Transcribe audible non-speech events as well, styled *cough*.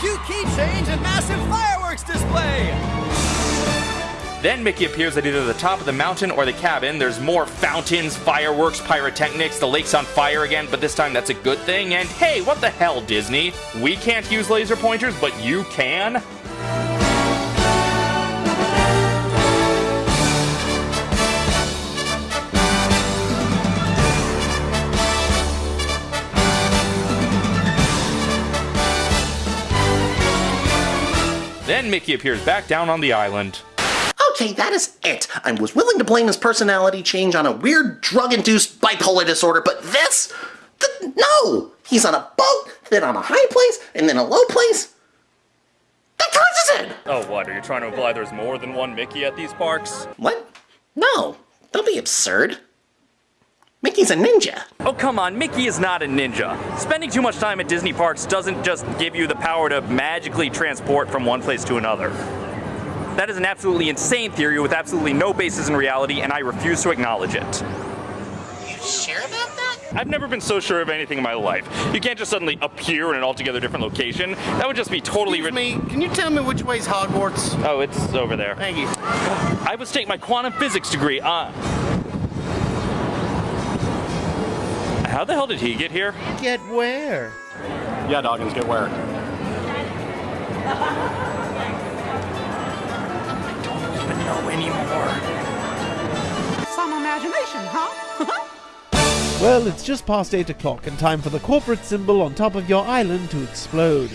cute key change and massive fireworks display! Then Mickey appears at either the top of the mountain or the cabin. There's more fountains, fireworks, pyrotechnics, the lake's on fire again, but this time that's a good thing. And hey, what the hell, Disney? We can't use laser pointers, but you can? Then Mickey appears back down on the island. Okay, that is it. I was willing to blame his personality change on a weird drug-induced bipolar disorder, but this? Th- no! He's on a boat, then on a high place, and then a low place. That causes it! Oh, what? Are you trying to imply there's more than one Mickey at these parks? What? No, don't be absurd. Mickey's a ninja. Oh, come on, Mickey is not a ninja. Spending too much time at Disney parks doesn't just give you the power to magically transport from one place to another. That is an absolutely insane theory with absolutely no basis in reality, and I refuse to acknowledge it. You sure about that? I've never been so sure of anything in my life. You can't just suddenly appear in an altogether different location. That would just be totally Excuse me, can you tell me which way's Hogwarts? Oh, it's over there. Thank you. I was taking my quantum physics degree. Uh, how the hell did he get here? Get where? Yeah, Doggins, get where? No anymore. Some imagination, huh? *laughs* Well, it's just past 8 o'clock and time for the corporate symbol on top of your island to explode.